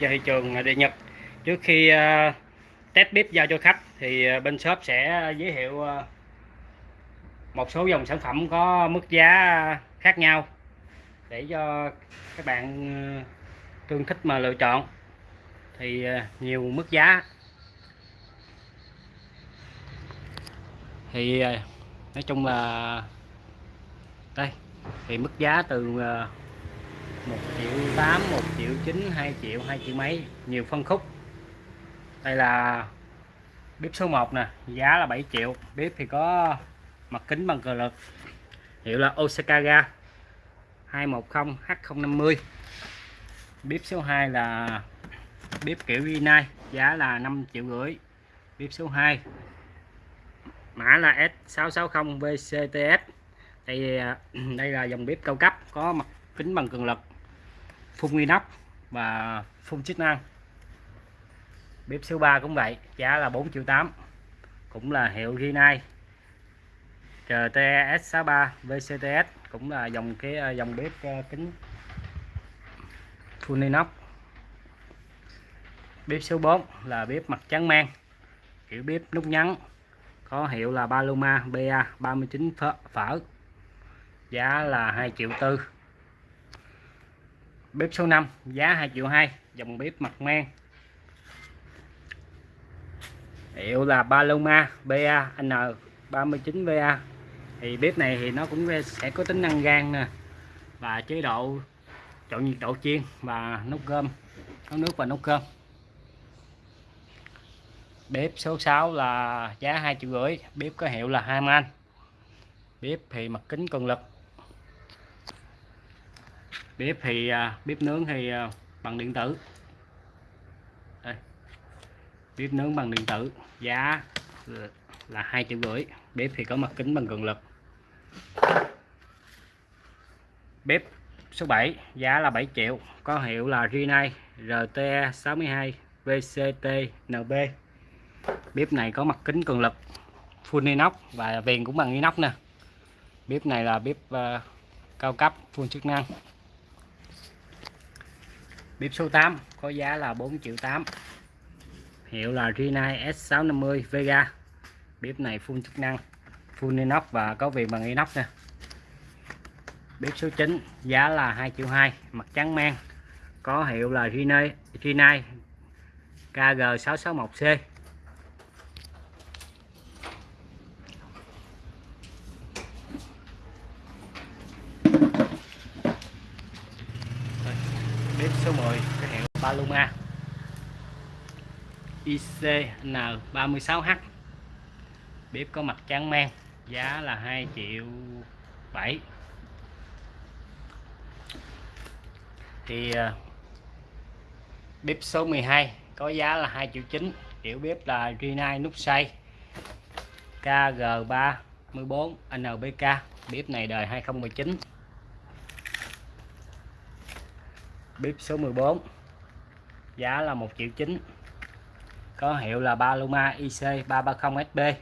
cho thị trường à, địa Nhật. Trước khi uh, test bếp giao cho khách thì uh, bên shop sẽ giới thiệu uh, một số dòng sản phẩm có mức giá khác nhau để cho các bạn tương thích mà lựa chọn. Thì nhiều mức giá. Thì nói chung là đây thì mức giá từ 1 triệu 8 1 triệu 9 2 triệu 2 triệu mấy. Nhiều phân khúc. Đây là bếp số 1 nè, giá là 7 triệu. Bếp thì có mặt kính bằng cờ lực. Hiệu là Osakaga 210 H050 bếp số 2 là bếp kiểu Vinai giá là 5 triệu rưỡi. Bếp số 2 mã là S660 VCTS đây đây là dòng bếp cao cấp, có mặt kính bằng cường lực, phun inox và phun chức năng. Bếp số 3 cũng vậy, giá là 4 triệu 8 cũng là hiệu Rinnai RTS63 VCTS cũng là dòng cái à, dòng bếp à, kính full inox bếp số 4 là bếp mặt trắng men, kiểu bếp nút nhắn, có hiệu là Paloma BA 39 phở giá là 2 triệu tư bếp số 5 giá 2 triệu 2 dòng bếp mặt men hiệu là Paloma BAN 39VA thì bếp này thì nó cũng sẽ có tính năng gan nè, và chế độ, chọn nhiệt độ chiên và nấu cơm, nấu nước và nấu cơm. Bếp số 6 là giá 2 triệu rưỡi, bếp có hiệu là Haman bếp thì mặt kính cường lực bếp thì à, bếp nướng thì à, bằng điện tử. Đây. bếp nướng bằng điện tử. Giá là hai triệu rưỡi. Bếp thì có mặt kính bằng cường lực. Bếp số 7 giá là 7 triệu. Có hiệu là Rinnai RTE 62 VCT NB bếp này có mặt kính cường lực full inox và viền cũng bằng inox nè. Bếp này là bếp uh, cao cấp full chức năng bếp số 8 có giá là 4 triệu 8 hiệu là Rinnai S650 Vega. Bếp này full chức năng, full inox và có viền bằng inox nè. Bếp số 9 giá là 2 triệu 2 mặt trắng men có hiệu là Rinnai Rinnai KG661C bếp số 10 cái hiệu Paloma ICN36H bếp có mặt trắng men, giá là 2 triệu 7 thì à, bếp số 12 có giá là 2 triệu 9 kiểu bếp là Rinnai nút xoay KG34 NBK bếp này đời 2019 bếp số 14 giá là 1 triệu 9 có hiệu là Paloma IC330SB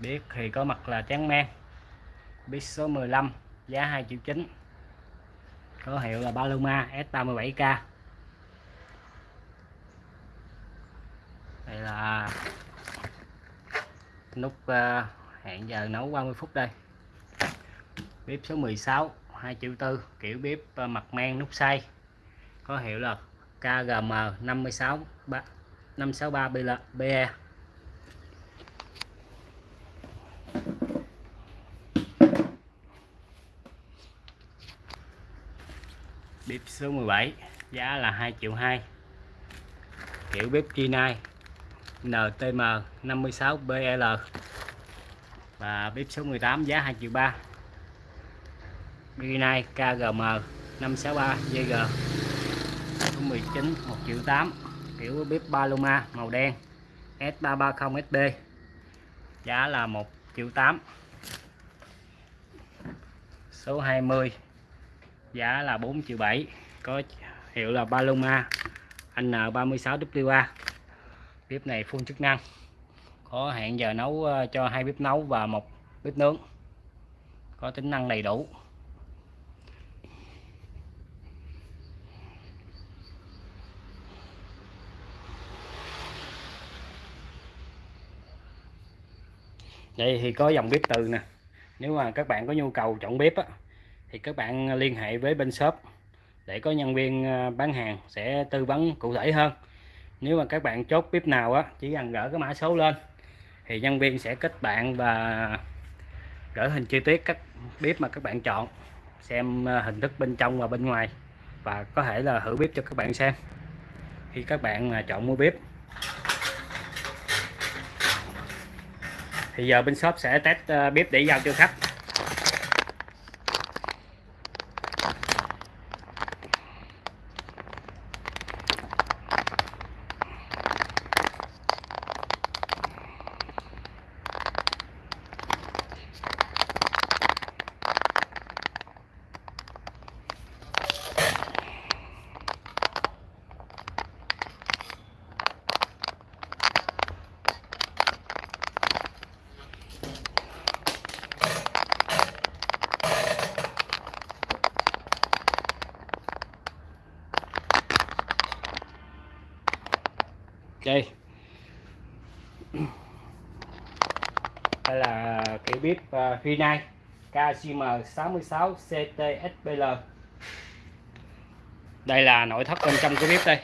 biết thì có mặt là trắng men. Biết số 15 giá 2 triệu 9 có hiệu là Paloma S37K đây là nút uh, hẹn giờ nấu 30 phút đây. Bếp số 16 2 triệu tư kiểu bếp ờ, mặt men nút xay. Có hiệu là KGM 56 563 BE bếp số 17 giá là 2 triệu 2 kiểu bếp Rinnai NTM 56 BL và bếp số 18 giá 2 triệu 3 Birinai KGM 563 GG số 19 1 triệu 8 kiểu bếp Paloma màu đen S330SB giá là 1 triệu 8 số 20 giá là 4 triệu 7 có hiệu là Paloma N36WA bếp này full chức năng, có hẹn giờ nấu ờ, cho hai bếp nấu và một bếp nướng, có tính năng đầy đủ. Đây thì có dòng bếp từ nè. Nếu mà các bạn có nhu cầu chọn bếp á, thì các bạn liên hệ với bên shop để có nhân viên ờ, bán hàng sẽ tư vấn cụ thể hơn. Nếu mà các bạn chốt bếp nào á chỉ cần gỡ cái mã số lên thì nhân viên sẽ kết bạn và gửi hình chi tiết các bếp mà các bạn chọn xem ờ, hình thức bên trong và bên ngoài và có thể là thử bếp cho các bạn xem. Khi các bạn ờ, chọn mua bếp thì giờ bên shop sẽ test ờ, bếp để giao cho khách. Đây đây là kiểu bếp uh, Rinnai KCM 66 CTSPL đây là nội thất bên trong cái bếp đây.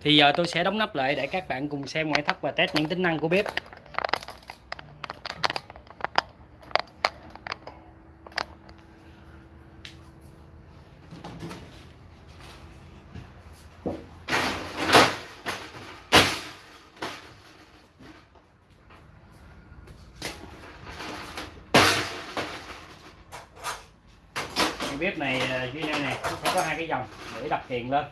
Thì giờ tôi sẽ đóng nắp lại để các bạn cùng xem ngoại thất và test những tính năng của bếp cái bếp này à, duy này nè sẽ có hai cái dòng để lên.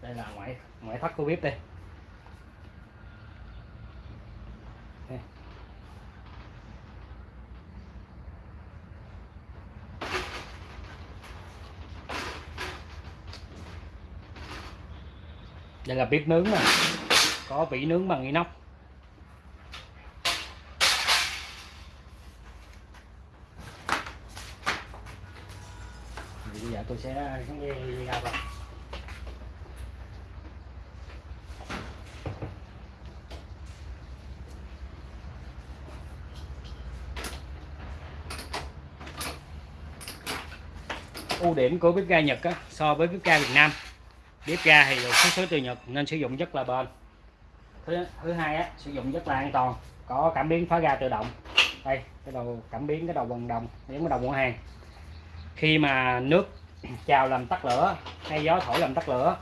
Đây là ngoại ngoại thất của bếp đây. Đây là bếp nướng này có vỉ nướng bằng inox. Bây giờ tôi sẽ à, xuống dây ra vào ưu điểm của bếp ga Nhật á, so với bếp ga Việt Nam bếp ga thì được xuất xứ từ Nhật, nên sử dụng rất là bền. Thứ thứ hai á, sử dụng rất là an toàn, có cảm biến phá ga tự động. Đây, cái đầu cảm biến, cái đầu bằng đồng giống cái đầu mua hàng. Khi mà nước trào làm tắt lửa, hay gió thổi làm tắt lửa,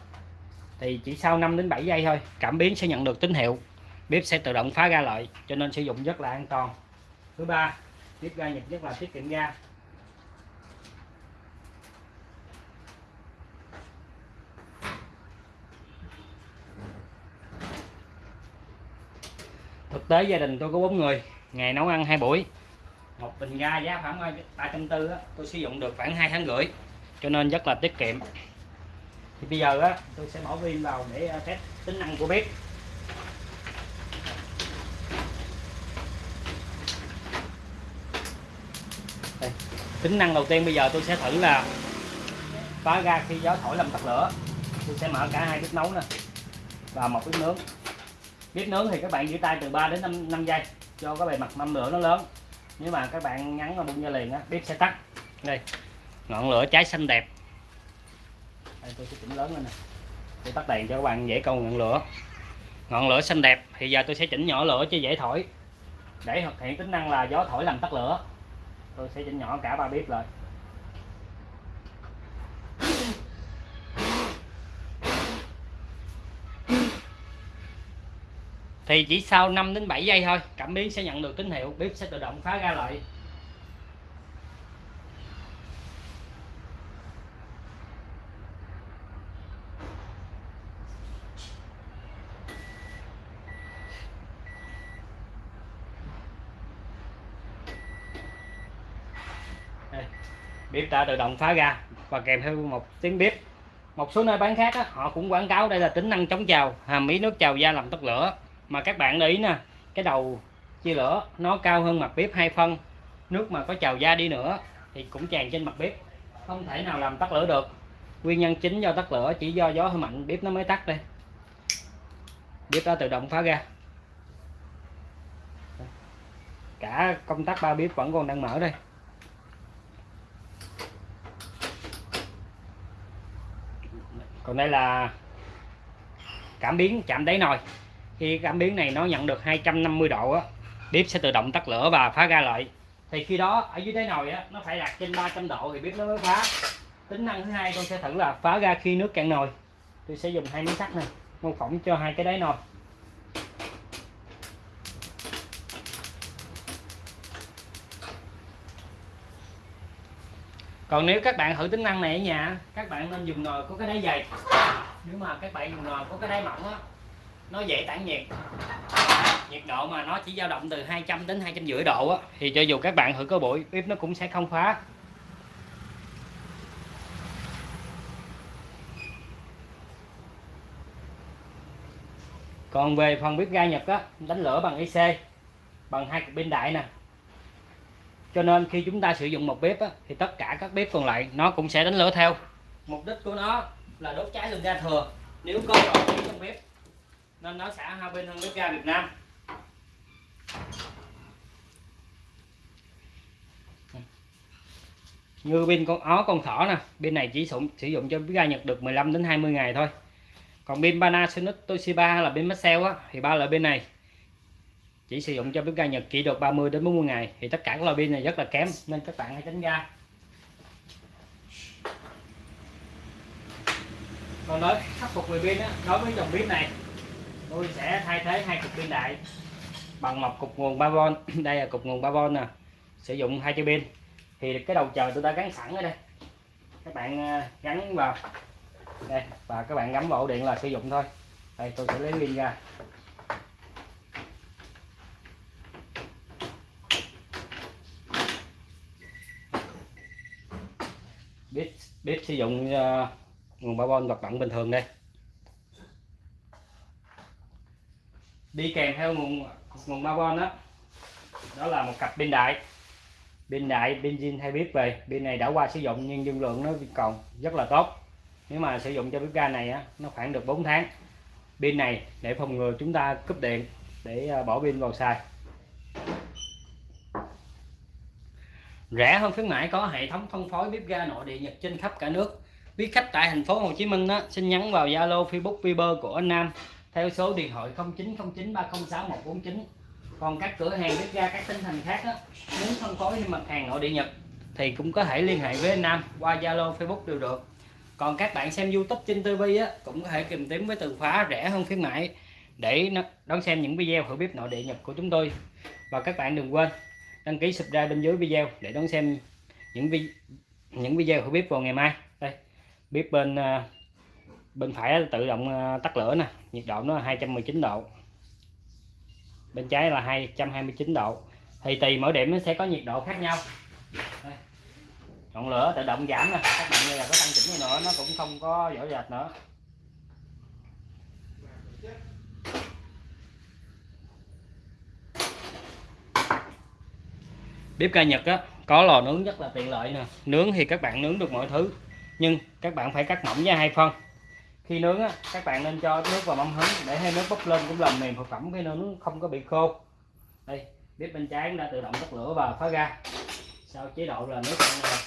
thì chỉ sau 5 đến 7 giây thôi, cảm biến sẽ nhận được tín hiệu. Bếp sẽ tự động phá ga lại, cho nên sử dụng rất là an toàn. Thứ ba bếp ga Nhật rất là tiết kiệm ga. Tế gia đình tôi có bốn người, ngày nấu ăn hai buổi. Một bình ga giá khoảng ờ, ba trăm tư tôi sử dụng được khoảng hai tháng rưỡi, cho nên rất là tiết kiệm. Thì bây giờ á, tôi sẽ bỏ pin vào để ờ, test tính năng của bếp. Đây. tính năng đầu tiên bây giờ tôi sẽ thử là phá ga khi gió thổi làm tắt lửa. Tôi sẽ mở cả hai bếp nấu nè, và một bếp nướng bếp nướng thì các bạn giữ tay từ 3 đến 5, 5 giây cho cái bề mặt mâm lửa nó lớn. Nếu mà các bạn ngắn nó bung ra liền á bếp sẽ tắt. Đây ngọn lửa cháy xanh đẹp. Đây tôi sẽ chỉnh lớn lên nè. Tôi tắt đèn cho các bạn dễ câu ngọn lửa. Ngọn lửa xanh đẹp thì giờ tôi sẽ chỉnh nhỏ lửa cho dễ thổi. Để thực hiện tính năng là gió thổi làm tắt lửa. Tôi sẽ chỉnh nhỏ cả ba bếp lại. Thì chỉ sau 5 đến 7 giây thôi, cảm biến sẽ nhận được tín hiệu, bếp sẽ tự động phá ra lại. Bếp đã tự động phá ra và kèm theo một tiếng bếp. Một số nơi bán khác đó họ cũng quảng cáo đây là tính năng chống trào, hàm ý nước trào da làm tắt lửa mà các bạn để ý nè, cái đầu chia lửa nó cao hơn mặt bếp hai phân. Nước mà có trào ra đi nữa thì cũng tràn trên mặt bếp. Không thể nào làm tắt lửa được. Nguyên nhân chính do tắt lửa chỉ do gió hơi mạnh, bếp nó mới tắt đây. Bếp đã tự động phá ra. Cả công tắc ba bếp vẫn còn đang mở đây. Còn đây là cảm biến chạm đáy nồi khi cảm biến này nó nhận được 250 độ á, bếp sẽ tự động tắt lửa và phá ra lại. Thì khi đó, ở dưới đáy nồi á, nó phải đạt trên 300 độ thì bếp nó mới phá. Tính năng thứ hai con sẽ thử là phá ra khi nước cạn nồi. Tôi sẽ dùng hai miếng sắt này, mô phỏng cho hai cái đáy nồi. Còn nếu các bạn thử tính năng này ở nhà các bạn nên dùng nồi có cái đáy dày. Nếu mà các bạn dùng nồi có cái đáy mỏng á nó dễ tản nhiệt. Nhiệt độ mà nó chỉ dao động từ 200 đến 250 độ á thì cho dù các bạn thử có bụi bếp nó cũng sẽ không phá. Còn về phần bếp ga Nhật á đánh lửa bằng IC bằng hai cục pin đại nè. Cho nên khi chúng ta sử dụng một bếp á, thì tất cả các bếp còn lại nó cũng sẽ đánh lửa theo. Mục đích của nó là đốt cháy lượng ga thừa. Nếu có dầu trong bếp nên nó sẽ hai bên hơn bếp ga Việt Nam. Như bên con ó con thỏ nè bên này chỉ sử, sử dụng cho bếp ga Nhật được 15 đến 20 ngày thôi. Còn bên Panasonic Toshiba là bên Maxell á thì ba loại bên này. Chỉ sử dụng cho bếp ga Nhật chỉ được 30 đến 40 ngày. Thì tất cả các loại pin này rất là kém nên các bạn hãy tránh ra. Còn đối khắc phục về pin á đối với dòng pin này tôi sẽ thay thế hai cục pin đại bằng một cục nguồn 3V đây là cục nguồn 3V nè. Sử dụng hai chiếc pin. Thì cái đầu chờ tôi đã gắn sẵn ở đây. Các bạn ờ, gắn vào. Đây và các bạn gắn vào ổ điện là sử dụng thôi. Đây tôi sẽ lấy pin ra. Bếp bếp sử dụng uh, nguồn 3V hoạt động bình thường đây. Đi kèm theo nguồn nguồn 3V đó. Đó là một cặp pin đại. Pin đại pin zin hay bếp về pin này đã qua sử dụng nhưng dung lượng nó còn rất là tốt. Nếu mà sử dụng cho bếp ga này á nó khoảng được 4 tháng. Pin này để phòng ngừa chúng ta cúp điện để à, bỏ pin vào xài. Rẻ hơn khuyến mãi có hệ thống phân phối bếp ga nội địa Nhật trên khắp cả nước. Biết khách tại thành phố Hồ Chí Minh đó, xin nhắn vào Zalo Facebook Viber của anh Nam theo số điện thoại 0909306149 còn các cửa hàng bếp ga các tỉnh thành khác đó, muốn phân phối thêm mặt hàng nội địa Nhật thì cũng có thể liên hệ với anh Nam qua Zalo Facebook đều được. Còn các bạn xem YouTube trên TV á cũng có thể tìm kiếm với từ khóa rẻ hơn khuyến mãi để đón xem những video thử bếp nội địa Nhật của chúng tôi. Và các bạn đừng quên đăng ký subscribe bên dưới video để đón xem những vi những video thử bếp vào ngày mai. Đây bếp bên uh, bên phải tự động ờ, tắt lửa nè, nhiệt độ nó là 219 độ. Bên trái là 229 độ. Thì tùy mỗi điểm nó sẽ có nhiệt độ khác nhau. Đây. ngọn lửa tự động giảm nè, các bạn như là có tăng chỉnh nữa, nó cũng không có rõ rệt nữa. Bếp ga Nhật á, có lò nướng rất là tiện lợi nè. Nướng thì các bạn nướng được mọi thứ, nhưng các bạn phải cắt mỏng ra hai phân khi nướng á, các bạn nên cho nước vào mâm hứng để ให้ nước bốc lên cũng làm mềm thực phẩm khi nướng không có bị khô. Đây, bếp bên trái cũng đã tự động tắt lửa và phá ra. Sau chế độ là nước cạn rồi.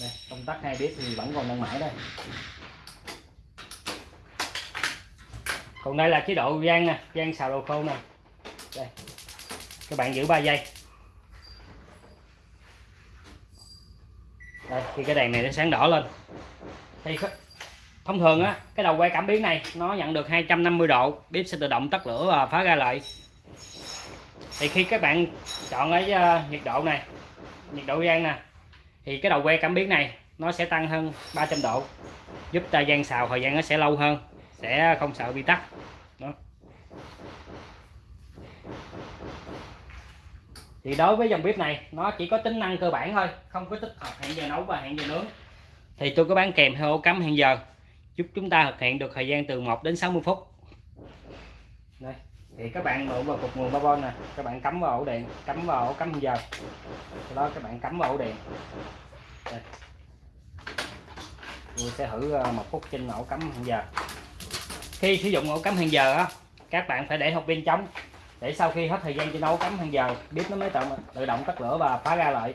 Đây, công tắc hai bếp thì vẫn còn đang mãi đây. Còn đây là chế độ rang nè, rang xào đồ khô nè. Đây, các bạn giữ 3 giây. Đây, khi cái đèn này nó sáng đỏ lên. Thì thông thường á, cái đầu quay cảm biến này, nó nhận được 250 độ bếp sẽ tự động tắt lửa và phá ra lại. Thì khi các bạn chọn cái ờ, nhiệt độ này, nhiệt độ rang nè, thì cái đầu quay cảm biến này nó sẽ tăng hơn 300 độ, giúp ta gian xào, thời gian nó sẽ lâu hơn, sẽ không sợ bị tắt. Đó. Thì đối với dòng bếp này, nó chỉ có tính năng cơ bản thôi, không có tích hợp hẹn giờ nấu và hẹn giờ nướng. Thì tôi có bán kèm theo ổ cắm hẹn giờ, giúp chúng ta thực hiện được thời gian từ 1 đến 60 phút. Đây, thì các bạn mở vào cục nguồn 3V nè, các bạn cắm vào ổ điện, cắm vào ổ cắm hẹn giờ. Sau đó các bạn cắm vào ổ điện. Đây. tôi sẽ thử ờ, một phút trên ổ cắm hẹn giờ. Khi sử dụng ổ cắm hẹn giờ á, các bạn phải để hộp pin trống để sau khi hết thời gian cho nấu cắm hàng giờ bếp nó mới tự, tự động tắt lửa và phá ra lại.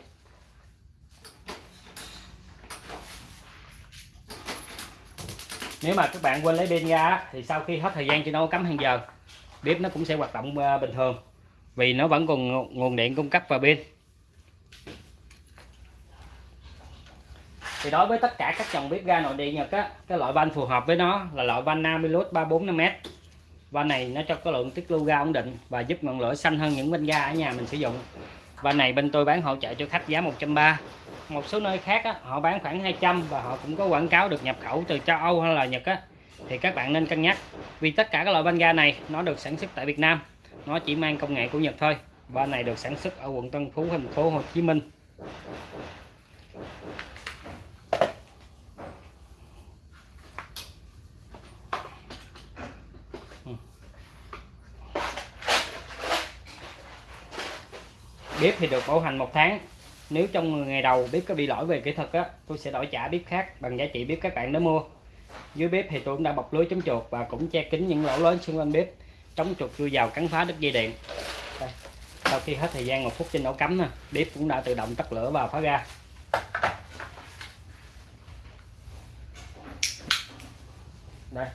Nếu mà các bạn quên lấy pin ra thì sau khi hết thời gian cho nấu cắm hàng giờ bếp nó cũng sẽ hoạt động ờ, bình thường. Vì nó vẫn còn nguồn điện cung cấp và pin. Thì đối với tất cả các dòng bếp ga nội địa Nhật á cái loại van phù hợp với nó là loại van Namilus 345m van này nó cho có lượng tiết lưu ga ổn định và giúp ngọn lửa xanh hơn những bên ga ở nhà mình sử dụng. Van này bên tôi bán hỗ trợ cho khách giá 130 một số nơi khác á, họ bán khoảng 200 và họ cũng có quảng cáo được nhập khẩu từ châu Âu hay là Nhật á. Thì các bạn nên cân nhắc vì tất cả các loại van ga này nó được sản xuất tại Việt Nam. Nó chỉ mang công nghệ của Nhật thôi. Van này được sản xuất ở quận Tân Phú thành phố Hồ Chí Minh. Bếp thì được bảo hành một tháng. Nếu trong ngày đầu bếp có bị lỗi về kỹ thuật á, tôi sẽ đổi trả bếp khác bằng giá trị bếp các bạn đã mua. Dưới bếp thì tôi cũng đã bọc lưới chống chuột và cũng che kín những lỗ lớn xung quanh bếp, chống chuột chui vào cắn phá đứt dây điện. Đây. sau khi hết thời gian một phút trên ổ cắm nè, bếp cũng đã tự động tắt lửa và phá ra. Đây,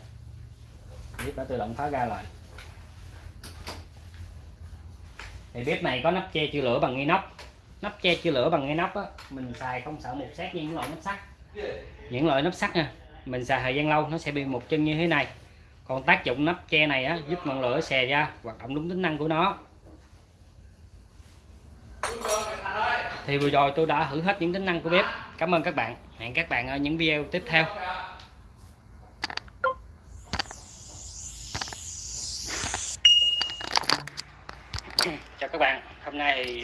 bếp đã tự động phá ra rồi. Thì bếp này có nắp che chứa lửa bằng inox. Nắp che chứa lửa bằng inox á, mình xài không sợ mục sát như những loại nắp sắt. Những loại nắp sắt nha, mình xài thời gian lâu, nó sẽ bị một chân như thế này. Còn tác dụng nắp che này á, giúp ngọn lửa xè ra, hoạt động đúng tính năng của nó. Thì vừa rồi tôi đã thử hết những tính năng của bếp. Cảm ơn các bạn. Hẹn các bạn ở những video tiếp theo.